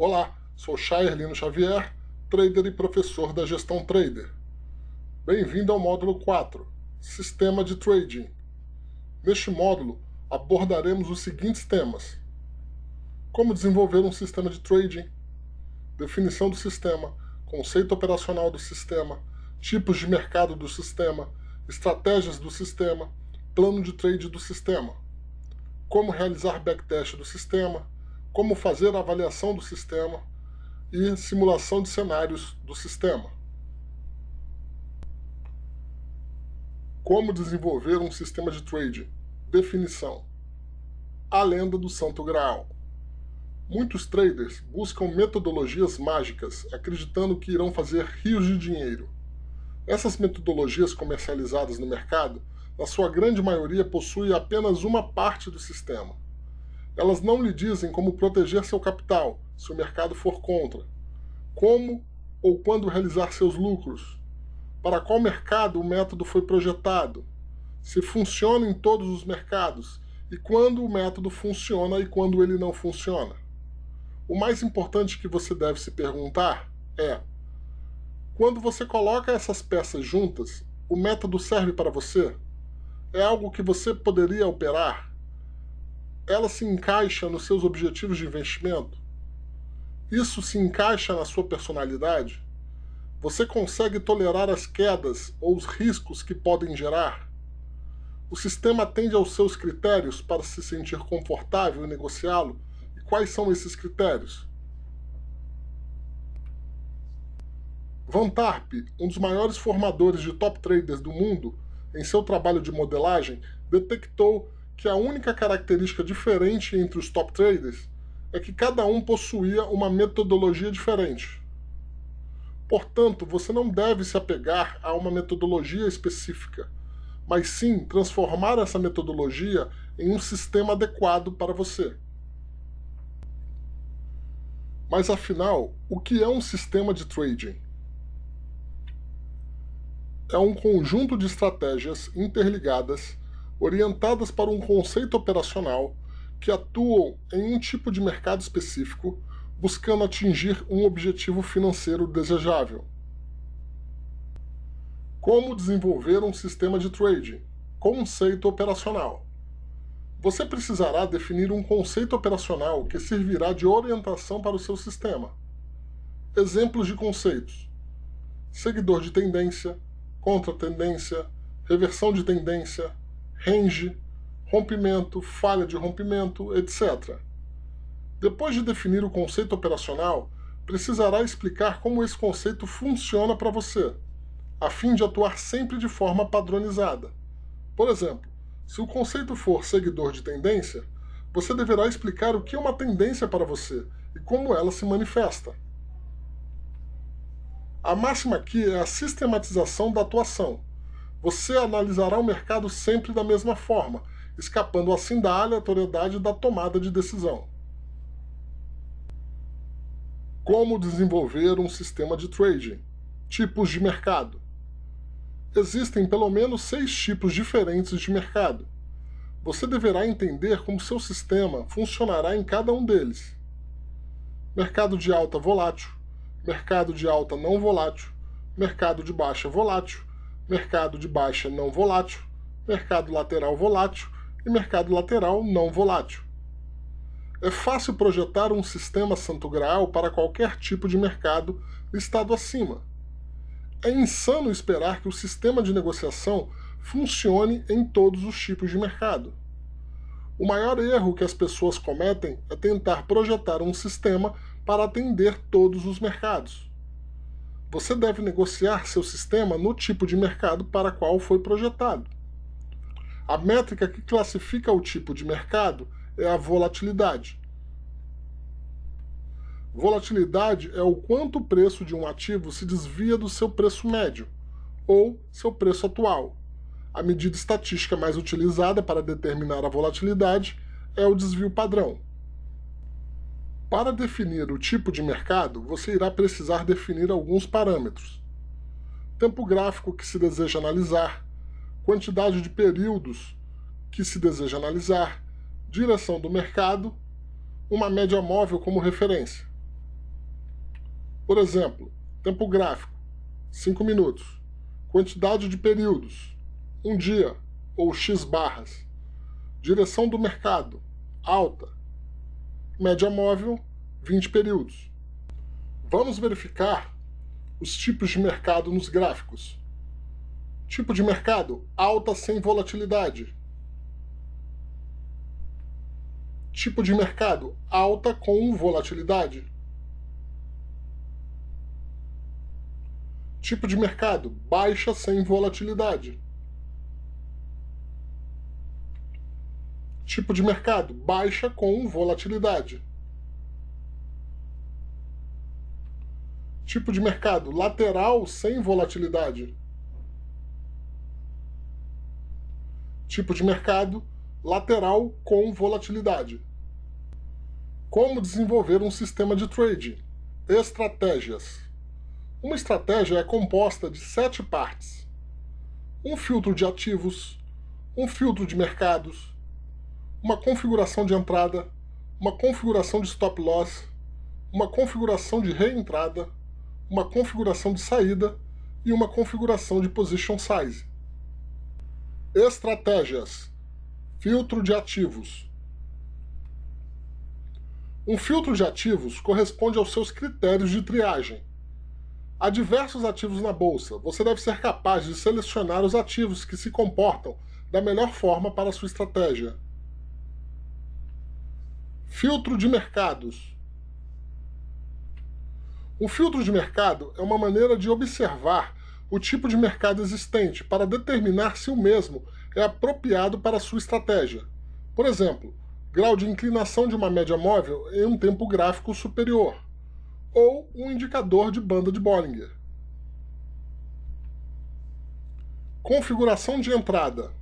Olá, sou Chair Lino Xavier, trader e professor da Gestão Trader. Bem-vindo ao módulo 4, Sistema de Trading. Neste módulo, abordaremos os seguintes temas. Como desenvolver um sistema de trading, definição do sistema, conceito operacional do sistema, tipos de mercado do sistema, estratégias do sistema, plano de trade do sistema, como realizar backtest do sistema, como fazer a avaliação do sistema e simulação de cenários do sistema. Como desenvolver um sistema de trading? Definição. A lenda do Santo Graal. Muitos traders buscam metodologias mágicas, acreditando que irão fazer rios de dinheiro. Essas metodologias comercializadas no mercado, na sua grande maioria, possuem apenas uma parte do sistema. Elas não lhe dizem como proteger seu capital, se o mercado for contra, como ou quando realizar seus lucros, para qual mercado o método foi projetado, se funciona em todos os mercados e quando o método funciona e quando ele não funciona. O mais importante que você deve se perguntar é: quando você coloca essas peças juntas, o método serve para você? É algo que você poderia operar? Ela se encaixa nos seus objetivos de investimento? Isso se encaixa na sua personalidade? Você consegue tolerar as quedas ou os riscos que podem gerar? O sistema atende aos seus critérios para se sentir confortável em negociá-lo Quais são esses critérios? Van Tarp, um dos maiores formadores de top traders do mundo, em seu trabalho de modelagem, detectou que a única característica diferente entre os top traders é que cada um possuía uma metodologia diferente. Portanto, você não deve se apegar a uma metodologia específica, mas sim transformar essa metodologia em um sistema adequado para você. Mas afinal, o que é um sistema de trading? É um conjunto de estratégias interligadas, orientadas para um conceito operacional, que atuam em um tipo de mercado específico, buscando atingir um objetivo financeiro desejável. Como desenvolver um sistema de trading? Conceito operacional você precisará definir um conceito operacional que servirá de orientação para o seu sistema. Exemplos de conceitos: seguidor de tendência, contra-tendência, reversão de tendência, range, rompimento, falha de rompimento, etc. Depois de definir o conceito operacional, precisará explicar como esse conceito funciona para você, a fim de atuar sempre de forma padronizada. Por exemplo, se o conceito for seguidor de tendência, você deverá explicar o que é uma tendência para você e como ela se manifesta. A máxima aqui é a sistematização da atuação. Você analisará o mercado sempre da mesma forma, escapando assim da aleatoriedade da tomada de decisão. Como desenvolver um sistema de trading? Tipos de mercado. Existem pelo menos seis tipos diferentes de mercado. Você deverá entender como seu sistema funcionará em cada um deles. Mercado de alta volátil, mercado de alta não volátil, mercado de baixa volátil, mercado de baixa não volátil, mercado lateral volátil e mercado lateral não volátil. É fácil projetar um sistema santo graal para qualquer tipo de mercado listado acima. É insano esperar que o sistema de negociação funcione em todos os tipos de mercado. O maior erro que as pessoas cometem é tentar projetar um sistema para atender todos os mercados. Você deve negociar seu sistema no tipo de mercado para qual foi projetado. A métrica que classifica o tipo de mercado é a volatilidade. Volatilidade é o quanto o preço de um ativo se desvia do seu preço médio, ou seu preço atual. A medida estatística mais utilizada para determinar a volatilidade é o desvio padrão. Para definir o tipo de mercado, você irá precisar definir alguns parâmetros. Tempo gráfico que se deseja analisar, quantidade de períodos que se deseja analisar, direção do mercado, uma média móvel como referência. Por exemplo, tempo gráfico, 5 minutos. Quantidade de períodos, 1 um dia ou X barras. Direção do mercado, alta. Média móvel, 20 períodos. Vamos verificar os tipos de mercado nos gráficos. Tipo de mercado, alta sem volatilidade. Tipo de mercado, alta com volatilidade. Tipo de mercado, baixa sem volatilidade. Tipo de mercado, baixa com volatilidade. Tipo de mercado, lateral sem volatilidade. Tipo de mercado, lateral com volatilidade. Como desenvolver um sistema de trading? Estratégias. Uma estratégia é composta de sete partes. Um filtro de ativos, um filtro de mercados, uma configuração de entrada, uma configuração de stop loss, uma configuração de reentrada, uma configuração de saída e uma configuração de position size. Estratégias. Filtro de ativos. Um filtro de ativos corresponde aos seus critérios de triagem. Há diversos ativos na bolsa. Você deve ser capaz de selecionar os ativos que se comportam da melhor forma para a sua estratégia. Filtro de mercados. Um filtro de mercado é uma maneira de observar o tipo de mercado existente para determinar se o mesmo é apropriado para sua estratégia. Por exemplo, grau de inclinação de uma média móvel em um tempo gráfico superior ou um indicador de banda de Bollinger. Configuração de entrada.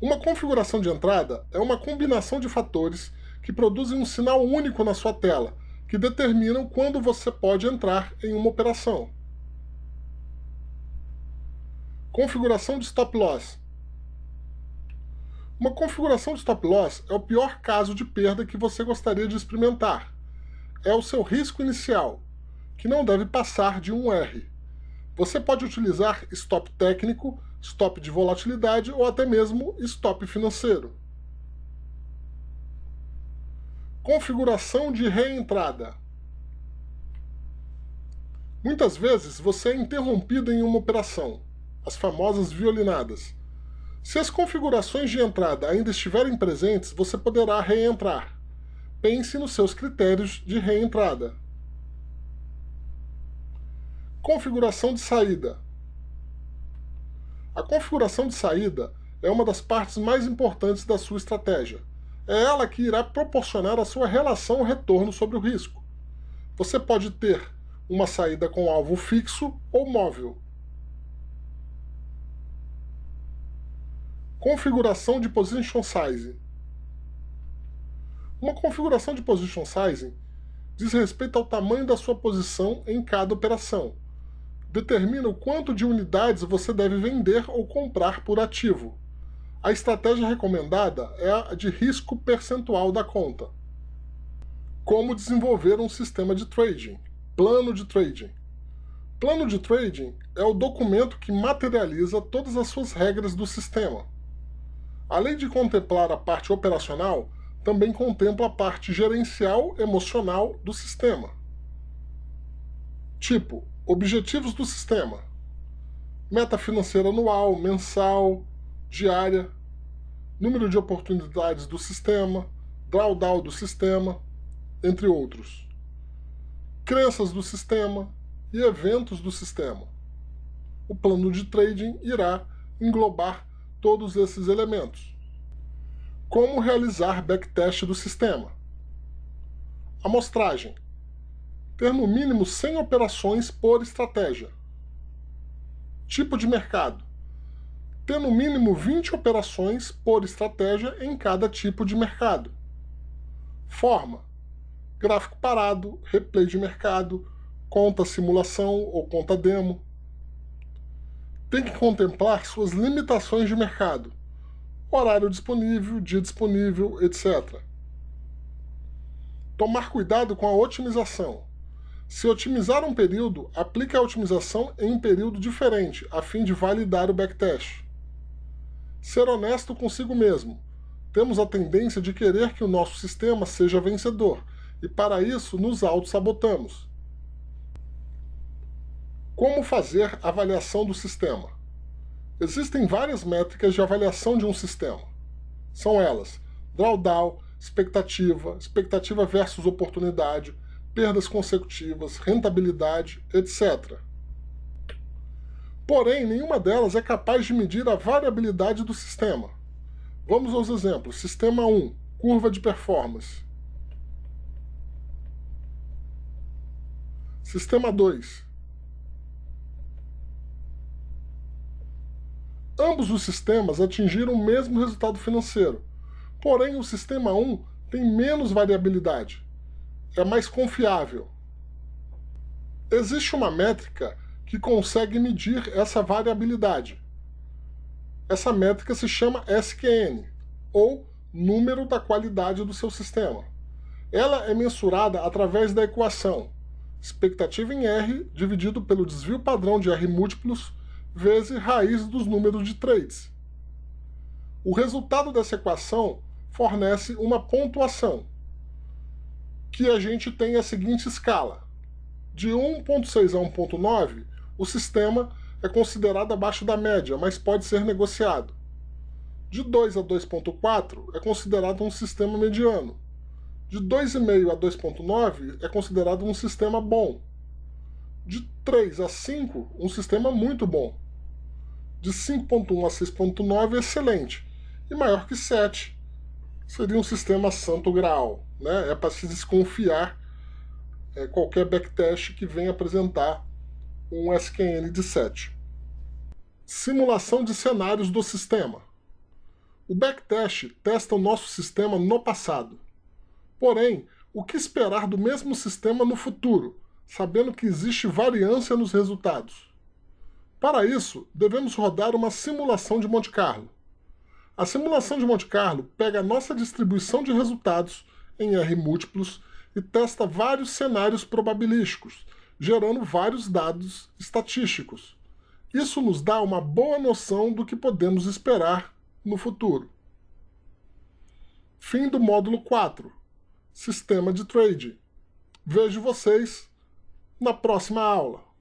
Uma configuração de entrada é uma combinação de fatores que produzem um sinal único na sua tela, que determinam quando você pode entrar em uma operação. Configuração de stop loss. Uma configuração de stop loss é o pior caso de perda que você gostaria de experimentar é o seu risco inicial, que não deve passar de 1R. Você pode utilizar stop técnico, stop de volatilidade ou até mesmo stop financeiro. Configuração de reentrada. Muitas vezes você é interrompido em uma operação, as famosas violinadas. Se as configurações de entrada ainda estiverem presentes, você poderá reentrar pense nos seus critérios de reentrada. Configuração de saída. A configuração de saída é uma das partes mais importantes da sua estratégia. É ela que irá proporcionar a sua relação retorno sobre o risco. Você pode ter uma saída com alvo fixo ou móvel. Configuração de Position Size. Uma configuração de position sizing diz respeito ao tamanho da sua posição em cada operação. Determina o quanto de unidades você deve vender ou comprar por ativo. A estratégia recomendada é a de risco percentual da conta. Como desenvolver um sistema de trading? Plano de trading. Plano de trading é o documento que materializa todas as suas regras do sistema. Além de contemplar a parte operacional, também contempla a parte gerencial emocional do sistema. Tipo, objetivos do sistema. Meta financeira anual, mensal, diária, número de oportunidades do sistema, drawdown do sistema, entre outros. Crenças do sistema e eventos do sistema. O plano de trading irá englobar todos esses elementos. Como realizar backtest do sistema? Amostragem. Ter no mínimo 100 operações por estratégia. Tipo de mercado. Ter no mínimo 20 operações por estratégia em cada tipo de mercado. Forma. Gráfico parado, replay de mercado, conta simulação ou conta demo. Tem que contemplar suas limitações de mercado horário disponível, dia disponível, etc. Tomar cuidado com a otimização. Se otimizar um período, aplique a otimização em um período diferente, a fim de validar o backtest. Ser honesto consigo mesmo. Temos a tendência de querer que o nosso sistema seja vencedor, e para isso nos auto-sabotamos. Como fazer avaliação do sistema? Existem várias métricas de avaliação de um sistema. São elas, drawdown, expectativa, expectativa versus oportunidade, perdas consecutivas, rentabilidade, etc. Porém, nenhuma delas é capaz de medir a variabilidade do sistema. Vamos aos exemplos. Sistema 1, curva de performance. Sistema 2. Ambos os sistemas atingiram o mesmo resultado financeiro, porém o sistema 1 tem menos variabilidade é mais confiável. Existe uma métrica que consegue medir essa variabilidade. Essa métrica se chama SQN, ou número da qualidade do seu sistema. Ela é mensurada através da equação expectativa em R dividido pelo desvio padrão de R múltiplos vezes raiz dos números de trades. O resultado dessa equação fornece uma pontuação, que a gente tem a seguinte escala. De 1.6 a 1.9, o sistema é considerado abaixo da média, mas pode ser negociado. De 2 a 2.4 é considerado um sistema mediano. De 2,5 a 2.9 é considerado um sistema bom. De 3 a 5, um sistema muito bom. De 5.1 a 6.9 excelente. E maior que 7 seria um sistema santo grau né? é para se desconfiar é, qualquer backtest que venha apresentar um SQN de 7. Simulação de cenários do sistema. O backtest testa o nosso sistema no passado. Porém, o que esperar do mesmo sistema no futuro, sabendo que existe variância nos resultados? Para isso, devemos rodar uma simulação de Monte Carlo. A simulação de Monte Carlo pega a nossa distribuição de resultados em R múltiplos e testa vários cenários probabilísticos, gerando vários dados estatísticos. Isso nos dá uma boa noção do que podemos esperar no futuro. Fim do módulo 4. Sistema de Trade. Vejo vocês na próxima aula.